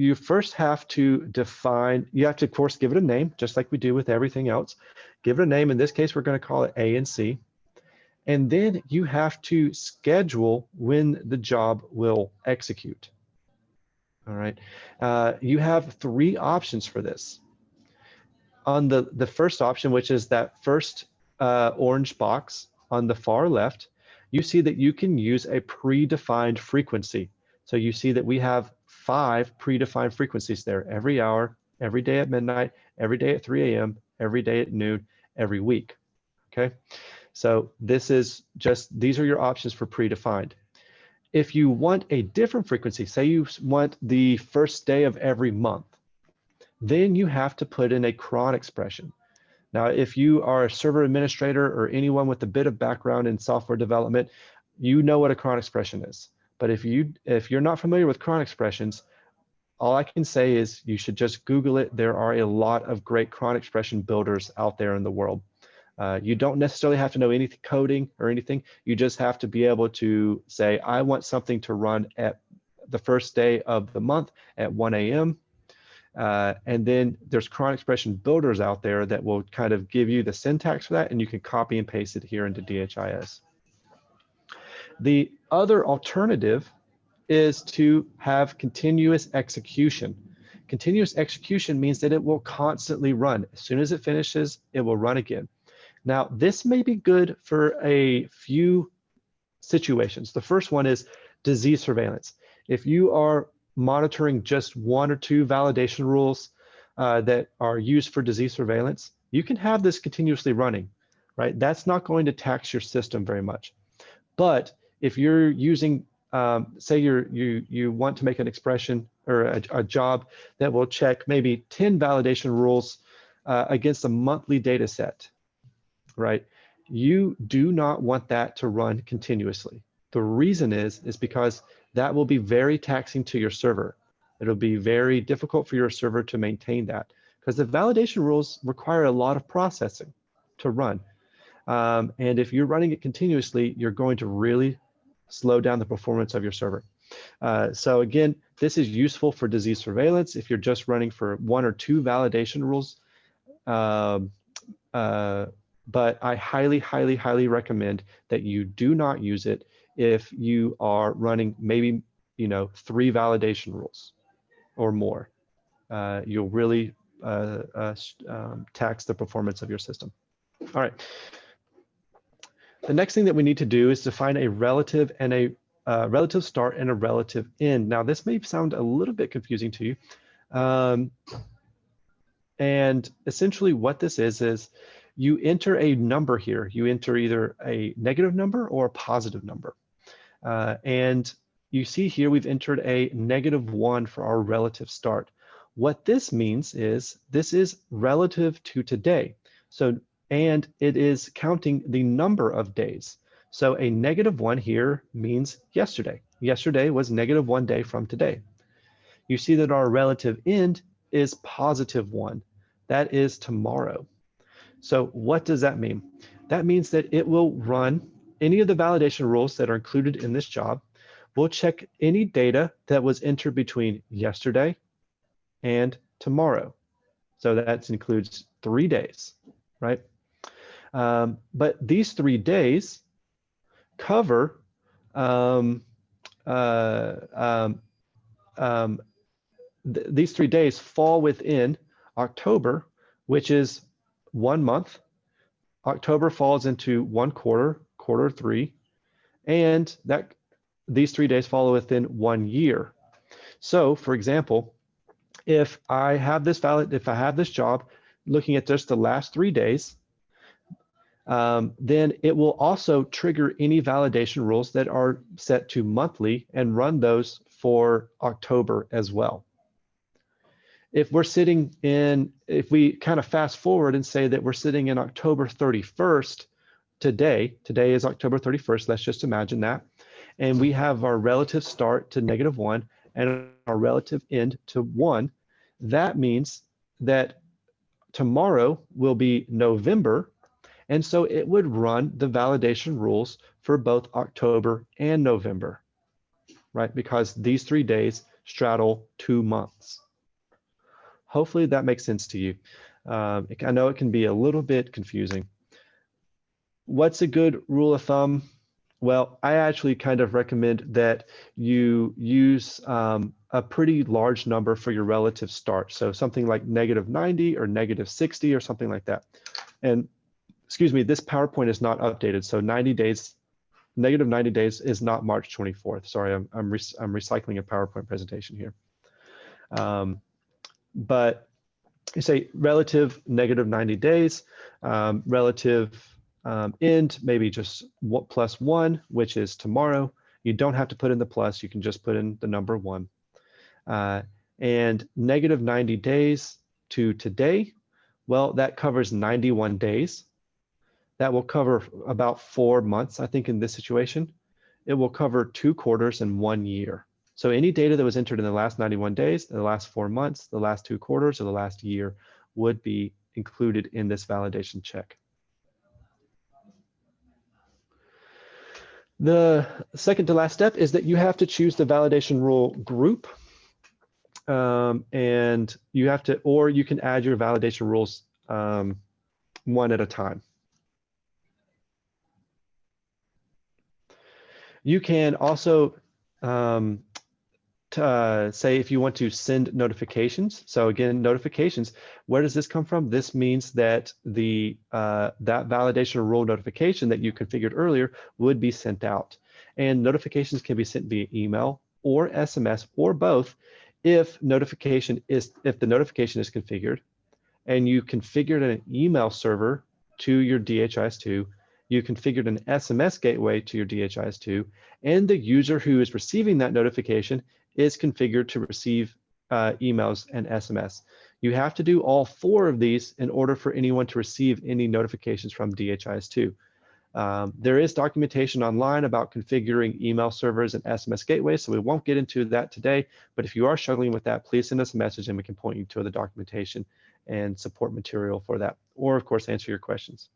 you first have to define, you have to, of course, give it a name, just like we do with everything else. Give it a name. In this case, we're going to call it ANC. And then you have to schedule when the job will execute. All right. Uh, you have three options for this. On the, the first option, which is that first uh, orange box on the far left, you see that you can use a predefined frequency. So you see that we have five predefined frequencies there every hour, every day at midnight, every day at 3 a.m., every day at noon, every week. Okay. So this is just, these are your options for predefined. If you want a different frequency, say you want the first day of every month, then you have to put in a cron expression. Now, if you are a server administrator or anyone with a bit of background in software development, you know what a cron expression is. But if you if you're not familiar with cron expressions, all I can say is you should just Google it. There are a lot of great cron expression builders out there in the world. Uh, you don't necessarily have to know any coding or anything. You just have to be able to say, I want something to run at the first day of the month at 1 a.m. Uh, and then there's cron expression builders out there that will kind of give you the syntax for that and you can copy and paste it here into DHIS. The other alternative is to have continuous execution. Continuous execution means that it will constantly run. As soon as it finishes, it will run again. Now, this may be good for a few situations. The first one is disease surveillance. If you are monitoring just one or two validation rules uh, that are used for disease surveillance, you can have this continuously running, right? That's not going to tax your system very much. But if you're using, um, say you're, you, you want to make an expression or a, a job that will check maybe 10 validation rules uh, against a monthly data set, right? You do not want that to run continuously. The reason is, is because that will be very taxing to your server. It'll be very difficult for your server to maintain that because the validation rules require a lot of processing to run. Um, and if you're running it continuously, you're going to really slow down the performance of your server. Uh, so again, this is useful for disease surveillance. If you're just running for one or two validation rules, um, uh, but I highly, highly, highly recommend that you do not use it if you are running maybe, you know, three validation rules or more. Uh, you'll really uh, uh, um, tax the performance of your system. All right. The next thing that we need to do is define a relative and a uh, relative start and a relative end. Now, this may sound a little bit confusing to you. Um, and essentially what this is, is you enter a number here. You enter either a negative number or a positive number. Uh, and you see here we've entered a negative one for our relative start. What this means is this is relative to today. So, and it is counting the number of days. So a negative one here means yesterday. Yesterday was negative one day from today. You see that our relative end is positive one. That is tomorrow. So what does that mean? That means that it will run any of the validation rules that are included in this job. We'll check any data that was entered between yesterday and tomorrow. So that includes three days, right? Um, but these three days cover um, uh, um, um, th these three days fall within October, which is one month. October falls into one quarter, quarter three, and that these three days fall within one year. So, for example, if I have this valid, if I have this job, looking at just the last three days, um, then it will also trigger any validation rules that are set to monthly and run those for October as well. If we're sitting in, if we kind of fast forward and say that we're sitting in October 31st today, today is October 31st, let's just imagine that, and we have our relative start to negative one and our relative end to one, that means that tomorrow will be November and so it would run the validation rules for both October and November, right? Because these three days straddle two months. Hopefully that makes sense to you. Um, I know it can be a little bit confusing. What's a good rule of thumb? Well, I actually kind of recommend that you use um, a pretty large number for your relative start. So something like negative 90 or negative 60 or something like that. And excuse me, this PowerPoint is not updated. So 90 days, negative 90 days is not March 24th. Sorry, I'm, I'm, re I'm recycling a PowerPoint presentation here. Um, but you say relative negative 90 days, um, relative um, end, maybe just what plus one, which is tomorrow. You don't have to put in the plus, you can just put in the number one. Uh, and negative 90 days to today, well, that covers 91 days. That will cover about four months, I think, in this situation. It will cover two quarters and one year. So any data that was entered in the last 91 days, the last four months, the last two quarters, or the last year would be included in this validation check. The second to last step is that you have to choose the validation rule group. Um, and you have to, or you can add your validation rules um, one at a time. You can also um, uh, say if you want to send notifications. So again, notifications, where does this come from? This means that the uh, that validation rule notification that you configured earlier would be sent out. And notifications can be sent via email or SMS or both if notification is if the notification is configured and you configured an email server to your DHIS2 you configured an SMS gateway to your DHIS2, and the user who is receiving that notification is configured to receive uh, emails and SMS. You have to do all four of these in order for anyone to receive any notifications from DHIS2. Um, there is documentation online about configuring email servers and SMS gateways, so we won't get into that today. But if you are struggling with that, please send us a message and we can point you to the documentation and support material for that, or of course, answer your questions.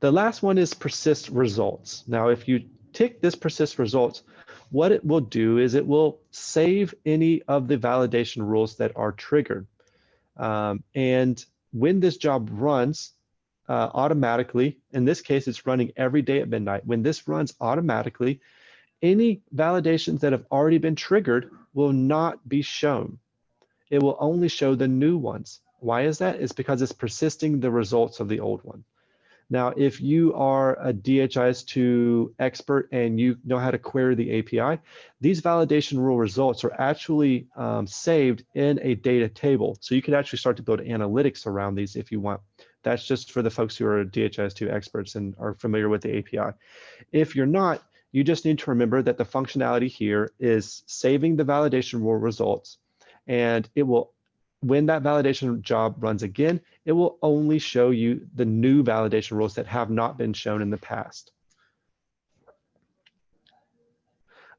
The last one is persist results. Now, if you tick this persist results, what it will do is it will save any of the validation rules that are triggered. Um, and when this job runs uh, automatically, in this case, it's running every day at midnight. When this runs automatically, any validations that have already been triggered will not be shown. It will only show the new ones. Why is that? It's because it's persisting the results of the old one. Now, if you are a DHIS2 expert and you know how to query the API, these validation rule results are actually um, saved in a data table. So you can actually start to build analytics around these if you want. That's just for the folks who are DHIS2 experts and are familiar with the API. If you're not, you just need to remember that the functionality here is saving the validation rule results and it will when that validation job runs again, it will only show you the new validation rules that have not been shown in the past.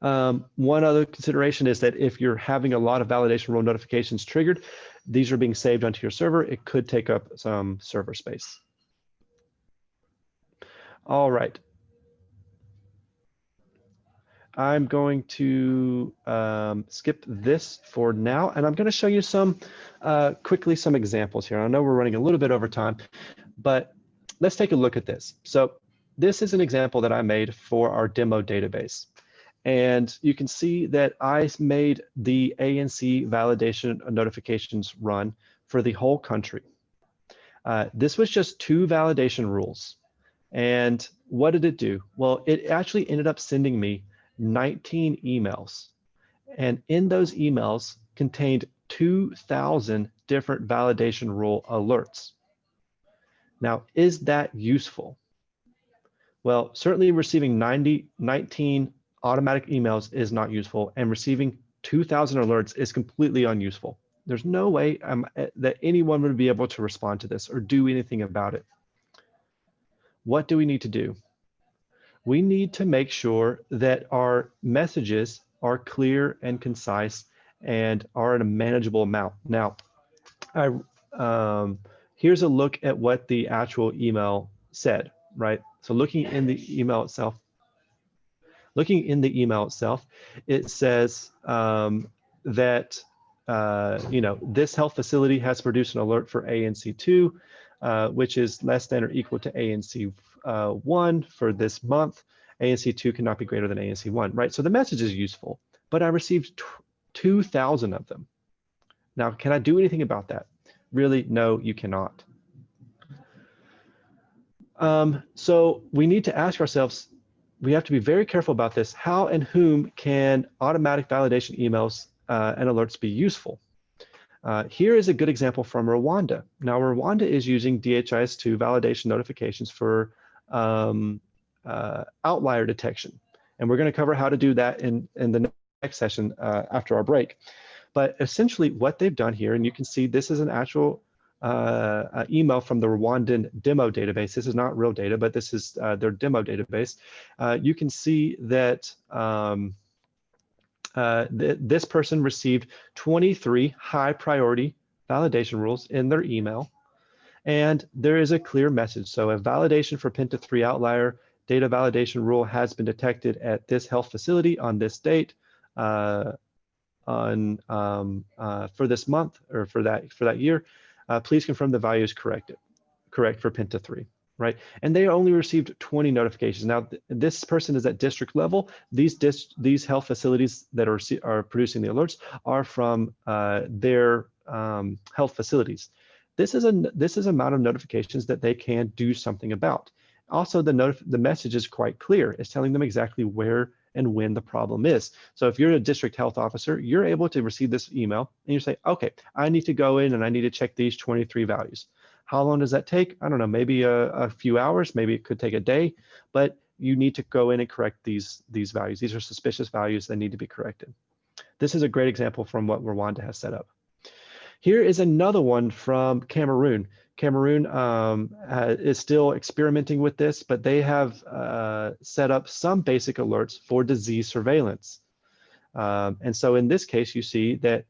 Um, one other consideration is that if you're having a lot of validation rule notifications triggered, these are being saved onto your server. It could take up some server space. All right. I'm going to um, skip this for now, and I'm going to show you some uh, quickly some examples here. I know we're running a little bit over time, but let's take a look at this. So this is an example that I made for our demo database. And you can see that I made the ANC validation notifications run for the whole country. Uh, this was just two validation rules. And what did it do? Well, it actually ended up sending me 19 emails. And in those emails contained 2,000 different validation rule alerts. Now, is that useful? Well, certainly receiving 90, 19 automatic emails is not useful and receiving 2000 alerts is completely unuseful. There's no way um, that anyone would be able to respond to this or do anything about it. What do we need to do? We need to make sure that our messages are clear and concise and are in a manageable amount. Now, I, um, here's a look at what the actual email said, right? So looking in the email itself, looking in the email itself, it says um, that, uh, you know, this health facility has produced an alert for ANC2, uh, which is less than or equal to ANC uh, 1 for this month. ANC 2 cannot be greater than ANC 1, right? So the message is useful, but I received 2,000 of them. Now, can I do anything about that? Really, no, you cannot. Um, so we need to ask ourselves, we have to be very careful about this. How and whom can automatic validation emails uh, and alerts be useful? Uh, here is a good example from Rwanda. Now, Rwanda is using DHIS2 validation notifications for um, uh, outlier detection. And we're going to cover how to do that in, in the next session uh, after our break. But essentially what they've done here, and you can see this is an actual uh, uh email from the Rwandan demo database. This is not real data, but this is uh, their demo database. Uh, you can see that um, th this person received 23 high priority validation rules in their email. And there is a clear message. So a validation for Penta 3 outlier data validation rule has been detected at this health facility on this date uh, on um, uh, for this month or for that for that year. Uh, please confirm the value is correct, correct for Penta 3 right? And they only received 20 notifications. Now, th this person is at district level. These these health facilities that are are producing the alerts are from uh, their um, health facilities. This is a this is amount of notifications that they can do something about. Also, the the message is quite clear. It's telling them exactly where and when the problem is. So if you're a district health officer, you're able to receive this email and you say, okay, I need to go in and I need to check these 23 values. How long does that take? I don't know, maybe a, a few hours, maybe it could take a day, but you need to go in and correct these, these values. These are suspicious values that need to be corrected. This is a great example from what Rwanda has set up. Here is another one from Cameroon. Cameroon um, is still experimenting with this, but they have uh, set up some basic alerts for disease surveillance. Um, and so in this case, you see that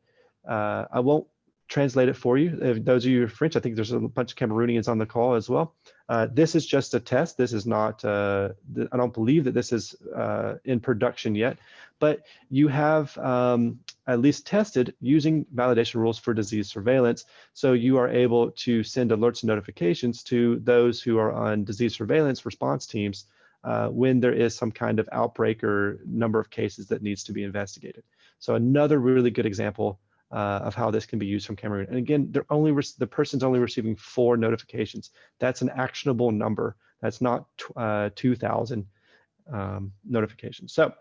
uh, I won't translate it for you. If those of you are French, I think there's a bunch of Cameroonians on the call as well. Uh, this is just a test. This is not, uh, I don't believe that this is uh, in production yet, but you have um, at least tested using validation rules for disease surveillance. So you are able to send alerts and notifications to those who are on disease surveillance response teams uh, when there is some kind of outbreak or number of cases that needs to be investigated. So another really good example uh, of how this can be used from Cameroon. And again, they're only the person's only receiving four notifications. That's an actionable number That's not uh, 2,000 um, notifications. So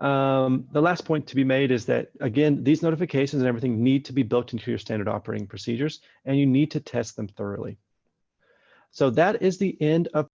um, the last point to be made is that, again, these notifications and everything need to be built into your standard operating procedures, and you need to test them thoroughly. So that is the end of